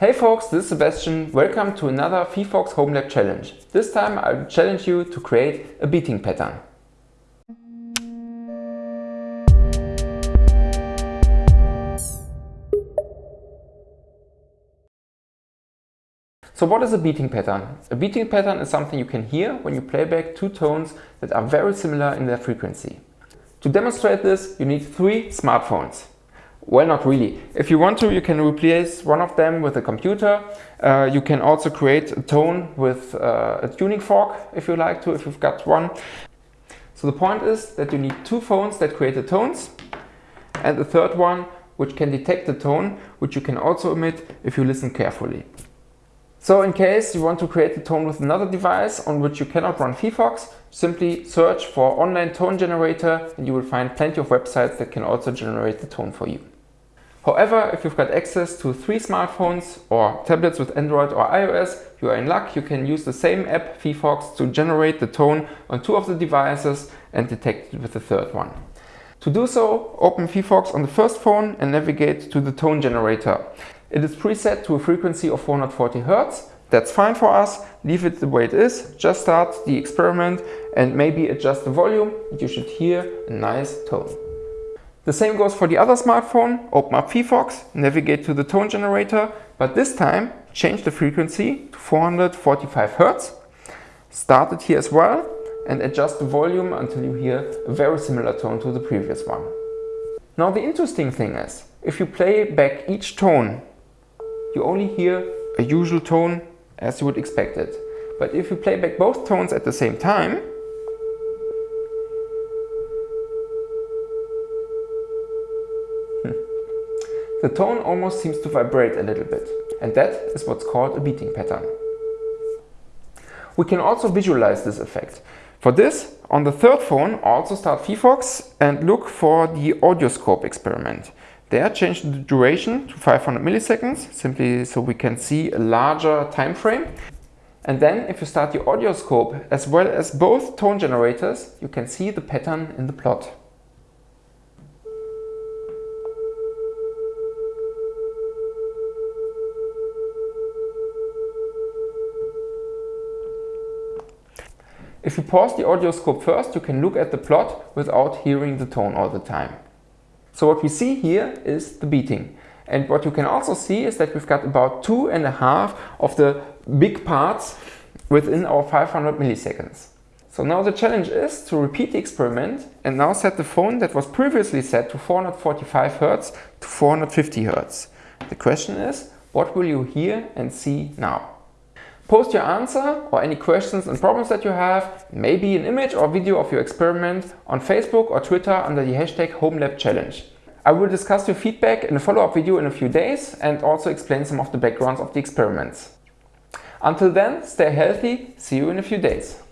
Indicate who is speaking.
Speaker 1: Hey folks, this is Sebastian. Welcome to another phyphox Home Lab challenge. This time I'll challenge you to create a beating pattern. So what is a beating pattern? A beating pattern is something you can hear when you play back two tones that are very similar in their frequency. To demonstrate this, you need three smartphones. Well, not really. If you want to, you can replace one of them with a computer. Uh, you can also create a tone with uh, a tuning fork if you like to, if you've got one. So the point is that you need two phones that create the tones and the third one which can detect the tone, which you can also emit if you listen carefully. So in case you want to create a tone with another device on which you cannot run phyphox, simply search for online tone generator and you will find plenty of websites that can also generate the tone for you. However, if you've got access to three smartphones or tablets with Android or iOS, you are in luck. You can use the same app, phyphox, to generate the tone on two of the devices and detect it with the third one. To do so, open phyphox on the first phone and navigate to the tone generator. It is preset to a frequency of 440 Hz. That's fine for us. Leave it the way it is. Just start the experiment and maybe adjust the volume. You should hear a nice tone. The same goes for the other smartphone. Open up phyphox, navigate to the tone generator, but this time change the frequency to 445 Hz. Start it here as well and adjust the volume until you hear a very similar tone to the previous one. Now the interesting thing is, if you play back each tone you only hear a usual tone as you would expect it. But if you play back both tones at the same time, the tone almost seems to vibrate a little bit. And that is what's called a beating pattern. We can also visualize this effect. For this, on the third phone, also start phyphox and look for the audioscope experiment. There, change the duration to 500 milliseconds, simply so we can see a larger time frame. And then if you start the audioscope as well as both tone generators, you can see the pattern in the plot. If you pause the audioscope first, you can look at the plot without hearing the tone all the time. So what we see here is the beating. And what you can also see is that we've got about two and a half of the big parts within our 500 milliseconds. So now the challenge is to repeat the experiment and now set the phone that was previously set to 445 Hz to 450 Hz. The question is, what will you hear and see now? Post your answer or any questions and problems that you have, maybe an image or video of your experiment on Facebook or Twitter under the hashtag HomeLabChallenge. I will discuss your feedback in a follow-up video in a few days and also explain some of the backgrounds of the experiments. Until then, stay healthy, see you in a few days.